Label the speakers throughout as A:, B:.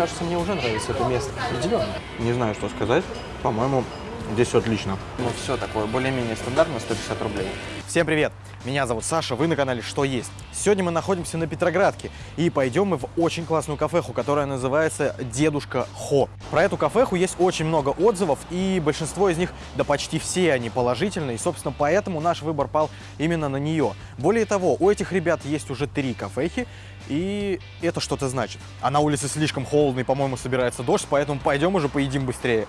A: кажется, мне уже нравится это место. Определенно. Не знаю, что сказать. По-моему, здесь все отлично. Ну все такое, более-менее стандартно, 150 рублей.
B: Всем привет! Меня зовут Саша, вы на канале Что Есть. Сегодня мы находимся на Петроградке и пойдем мы в очень классную кафеху, которая называется Дедушка Хо. Про эту кафеху есть очень много отзывов и большинство из них, да почти все они положительные, и собственно поэтому наш выбор пал именно на нее. Более того, у этих ребят есть уже три кафехи, и это что-то значит. А на улице слишком холодно и, по-моему, собирается дождь, поэтому пойдем уже поедим быстрее.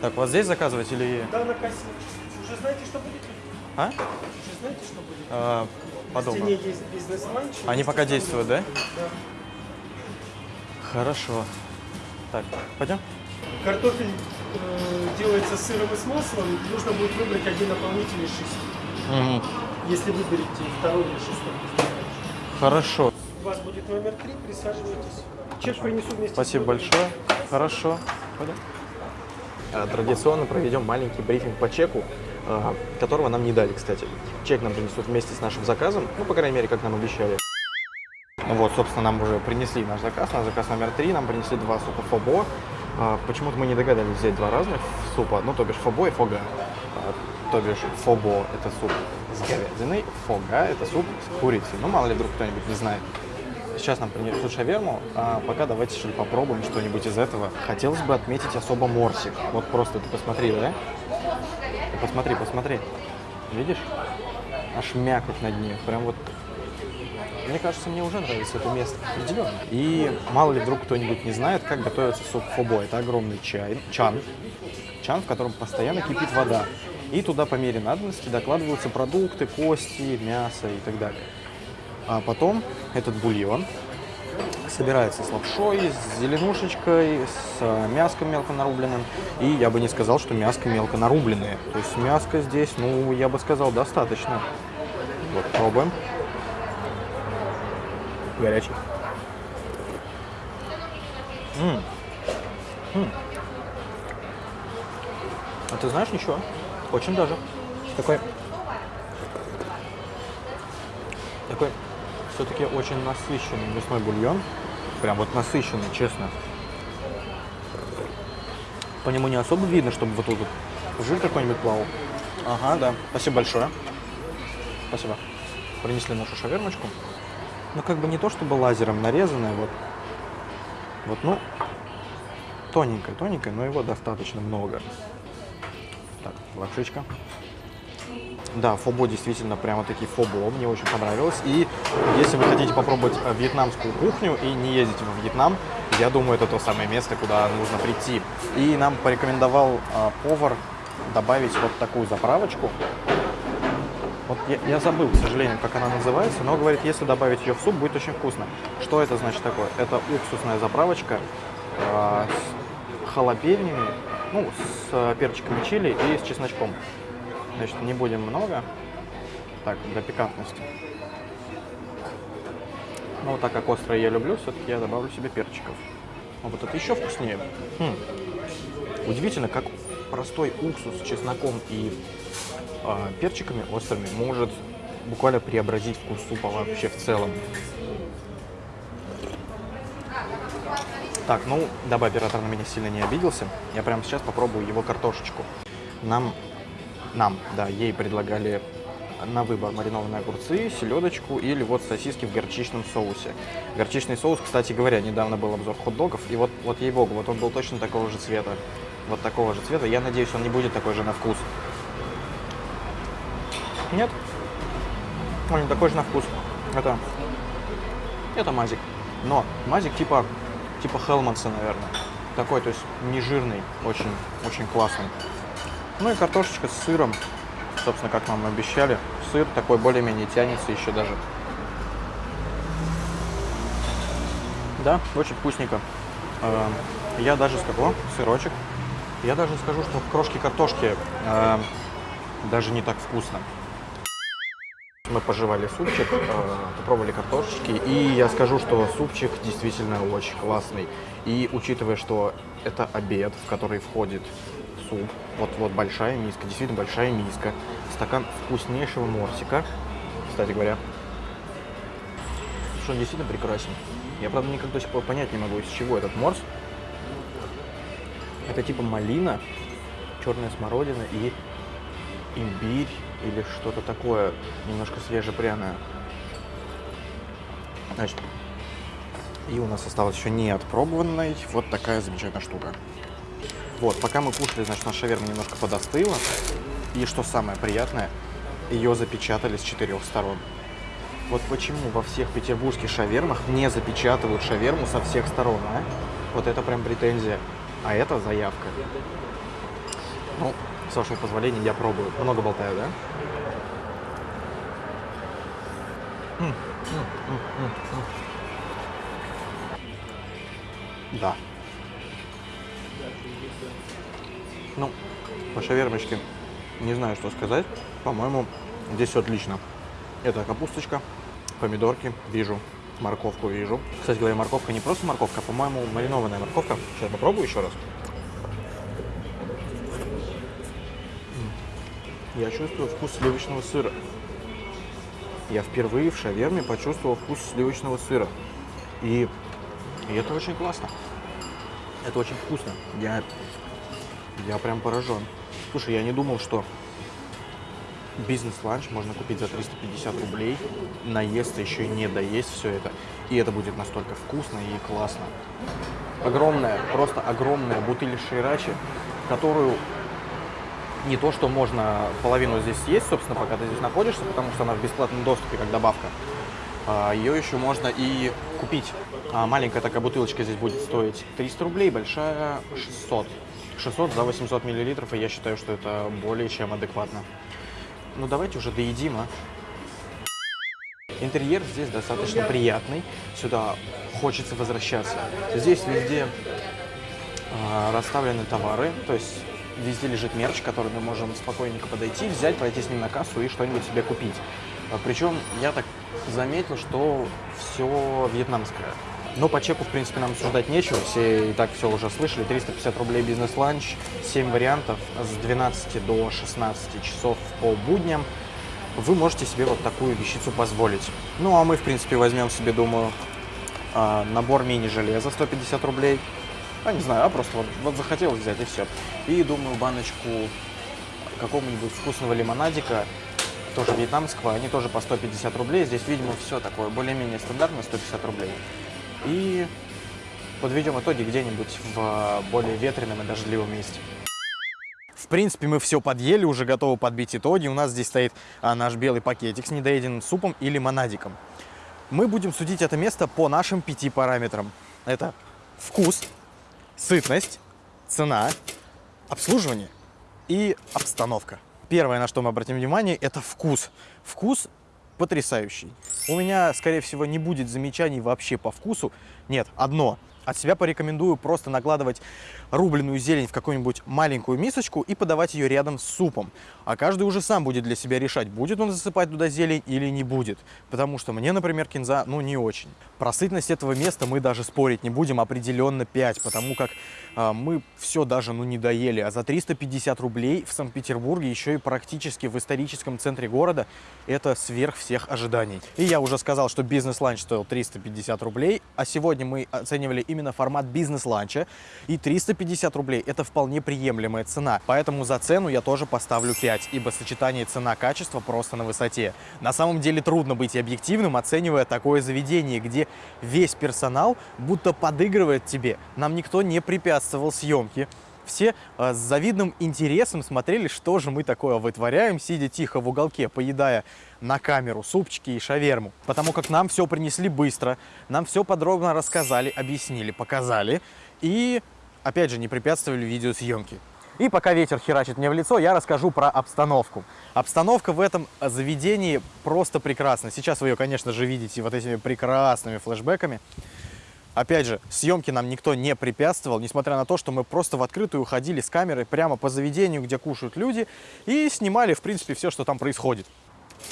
B: Так, вот здесь заказывать или...
C: Да, на кассе. Уже знаете, что будет?
B: А?
C: Уже знаете, что будет?
B: А,
C: В
B: подумаю.
C: стене есть бизнес-ланч.
B: Они пока действуют, да?
C: Да.
B: Хорошо. Так, пойдем?
C: Картофель э, делается с сыром и с маслом. Нужно будет выбрать один наполнитель из шести. Если выберете второй или шестой.
B: Хорошо.
C: У вас будет номер три, присаживайтесь. Чек принесу вместе
B: Спасибо большое. Хорошо. Пойдем. А, Традиционно проведем маленький брифинг по чеку, а, которого нам не дали, кстати. Чек нам принесут вместе с нашим заказом, ну, по крайней мере, как нам обещали. Ну вот, собственно, нам уже принесли наш заказ, наш заказ номер три, нам принесли два супа фобо. А, Почему-то мы не догадались взять два разных супа, ну, то бишь фобо и фога. То бишь фобо – это суп с говядиной, фога – это суп с курицей. Ну, мало ли вдруг кто-нибудь не знает. Сейчас нам принесут шаверму, а пока давайте что-нибудь попробуем что-нибудь из этого. Хотелось бы отметить особо морсик. Вот просто ты посмотри, да? Ты посмотри, посмотри. Видишь? Аж мякоть на дне. Прям вот мне кажется, мне уже нравится это место, определенно. И мало ли вдруг кто-нибудь не знает, как готовится суп фобо. Это огромный чай, чан, чан, в котором постоянно кипит вода. И туда по мере надобности докладываются продукты, кости, мясо и так далее. А потом этот бульон собирается с лапшой, с зеленушечкой, с э, мяском мелко нарубленным. И я бы не сказал, что мяско мелко нарубленное. То есть мяско здесь, ну, я бы сказал, достаточно. Вот, пробуем. Горячий. М. М. А ты знаешь ничего? Очень даже. Такой такой все-таки очень насыщенный мясной бульон. Прям вот насыщенный, честно. По нему не особо видно, чтобы вот тут вот жир какой-нибудь плавал. Ага, да. Спасибо большое. Спасибо. Принесли нашу шавермочку. Ну, как бы не то, чтобы лазером нарезанная, вот. Вот, ну, тоненькая, тоненькая, но его достаточно много. Так, лапшичка. Да, фобо действительно прямо таки фобо, мне очень понравилось. И если вы хотите попробовать э, вьетнамскую кухню и не ездите во Вьетнам, я думаю, это то самое место, куда нужно прийти. И нам порекомендовал э, повар добавить вот такую заправочку. Вот я, я забыл, к сожалению, как она называется, но говорит, если добавить ее в суп, будет очень вкусно. Что это значит такое? Это уксусная заправочка э, с халапеньями, ну, с э, перчиками чили и с чесночком. Значит, не будем много. Так, для пикантности. Ну, так как острое я люблю, все-таки я добавлю себе перчиков. А вот это еще вкуснее. Хм. Удивительно, как простой уксус с чесноком и а, перчиками острыми может буквально преобразить вкус супа вообще в целом. Так, ну, дабы оператор на меня сильно не обиделся, я прямо сейчас попробую его картошечку. Нам, нам, да, ей предлагали на выбор маринованные огурцы, селедочку или вот сосиски в горчичном соусе. Горчичный соус, кстати говоря, недавно был обзор хот-догов, и вот, вот ей-богу, вот он был точно такого же цвета. Вот такого же цвета. Я надеюсь, он не будет такой же на вкус. Нет? Он не такой же на вкус. Это, это мазик. Но мазик типа, типа Хелманса, наверное. Такой, то есть не жирный, очень, очень классный. Ну и картошечка с сыром, собственно, как нам обещали. Сыр такой более-менее тянется еще даже. Да, очень вкусненько. Э, Я даже скажу, сырочек. Я даже скажу, что в крошке картошки э, даже не так вкусно. Мы пожевали супчик, э, попробовали картошечки, и я скажу, что супчик действительно очень классный. И учитывая, что это обед, в который входит суп, вот, вот большая миска, действительно большая миска, стакан вкуснейшего морсика, кстати говоря. Что он действительно прекрасен. Я, правда, никак до сих пор понять не могу, из чего этот морс. Это типа малина, черная смородина и имбирь или что-то такое, немножко свежепряное. Значит, и у нас осталась еще не отпробованной вот такая замечательная штука. Вот, пока мы кушали, значит, наша шаверма немножко подостыла. И что самое приятное, ее запечатали с четырех сторон. Вот почему во всех петербургских шавермах не запечатывают шаверму со всех сторон, а? Вот это прям претензия. А это заявка. Ну, с вашего позволения, я пробую. Много болтаю, да? Да. Ну, по шавермочке не знаю, что сказать. По-моему, здесь все отлично. Это капусточка, помидорки вижу, морковку вижу. Кстати говоря, морковка не просто морковка, а, по-моему, маринованная морковка. Сейчас попробую еще раз. Я чувствую вкус сливочного сыра. Я впервые в шаверме почувствовал вкус сливочного сыра. И, и это очень классно. Это очень вкусно. Я, я прям поражен. Слушай, я не думал, что бизнес-ланч можно купить за 350 рублей, наесться еще и не доесть все это. И это будет настолько вкусно и классно. Огромная, просто огромная бутыль ширачи, которую не то, что можно половину здесь съесть, собственно, пока ты здесь находишься, потому что она в бесплатном доступе как добавка. А, Ее еще можно и купить. А маленькая такая бутылочка здесь будет стоить 300 рублей, большая 600. 600 за 800 миллилитров, и я считаю, что это более чем адекватно. Ну давайте уже доедим, а. Интерьер здесь достаточно приятный, сюда хочется возвращаться. Здесь везде а, расставлены товары, то есть везде лежит мерч, который мы можем спокойненько подойти, взять, пройти с ним на кассу и что-нибудь себе купить. Причем я так заметил, что все вьетнамское. Но по чеку, в принципе, нам обсуждать нечего. Все и так все уже слышали. 350 рублей бизнес-ланч, 7 вариантов с 12 до 16 часов по будням. Вы можете себе вот такую вещицу позволить. Ну, а мы, в принципе, возьмем себе, думаю, а, набор мини-железа 150 рублей. А не знаю, а просто вот, вот захотелось взять и все. И, думаю, баночку какого-нибудь вкусного лимонадика, тоже вьетнамского, они тоже по 150 рублей. Здесь, видимо, все такое более-менее стандартно, 150 рублей. И подведем итоги где-нибудь в более ветреном и дождливом месте. В принципе, мы все подъели, уже готовы подбить итоги. У нас здесь стоит а, наш белый пакетик с недоеденным супом и лимонадиком. Мы будем судить это место по нашим пяти параметрам. Это вкус, сытность, цена, обслуживание и обстановка. Первое, на что мы обратим внимание, это вкус. Вкус потрясающий. У меня, скорее всего, не будет замечаний вообще по вкусу. Нет, одно. От себя порекомендую просто накладывать рубленую зелень в какую-нибудь маленькую мисочку и подавать ее рядом с супом. А каждый уже сам будет для себя решать, будет он засыпать туда зелень или не будет. Потому что мне, например, кинза, ну, не очень. Про сытность этого места мы даже спорить не будем, определенно 5, потому как а, мы все даже, ну, не доели. А за 350 рублей в Санкт-Петербурге, еще и практически в историческом центре города, это сверх всех ожиданий. И я уже сказал, что бизнес-ланч стоил 350 рублей, а сегодня мы оценивали именно формат бизнес-ланча, и 350 рублей – это вполне приемлемая цена. Поэтому за цену я тоже поставлю 5, ибо сочетание цена-качество просто на высоте. На самом деле трудно быть объективным, оценивая такое заведение, где весь персонал будто подыгрывает тебе. Нам никто не препятствовал съемке. Все э, с завидным интересом смотрели, что же мы такое вытворяем, сидя тихо в уголке, поедая на камеру супчики и шаверму. Потому как нам все принесли быстро, нам все подробно рассказали, объяснили, показали. И, опять же, не препятствовали видеосъемке. И пока ветер херачит мне в лицо, я расскажу про обстановку. Обстановка в этом заведении просто прекрасна. Сейчас вы ее, конечно же, видите вот этими прекрасными флешбеками. Опять же, съемки нам никто не препятствовал, несмотря на то, что мы просто в открытую ходили с камерой прямо по заведению, где кушают люди, и снимали, в принципе, все, что там происходит.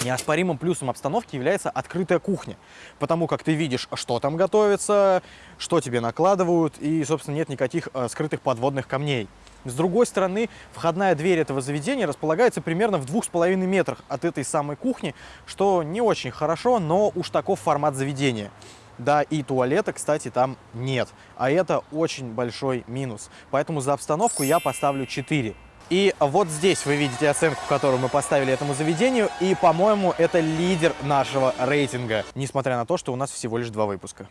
B: Неоспоримым плюсом обстановки является открытая кухня, потому как ты видишь, что там готовится, что тебе накладывают, и, собственно, нет никаких э, скрытых подводных камней. С другой стороны, входная дверь этого заведения располагается примерно в двух с половиной метрах от этой самой кухни, что не очень хорошо, но уж таков формат заведения. Да, и туалета, кстати, там нет. А это очень большой минус. Поэтому за обстановку я поставлю 4. И вот здесь вы видите оценку, которую мы поставили этому заведению. И, по-моему, это лидер нашего рейтинга. Несмотря на то, что у нас всего лишь два выпуска.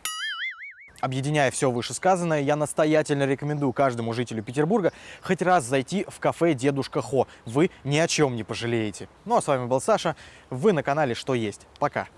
B: Объединяя все вышесказанное, я настоятельно рекомендую каждому жителю Петербурга хоть раз зайти в кафе «Дедушка Хо». Вы ни о чем не пожалеете. Ну а с вами был Саша. Вы на канале «Что есть». Пока.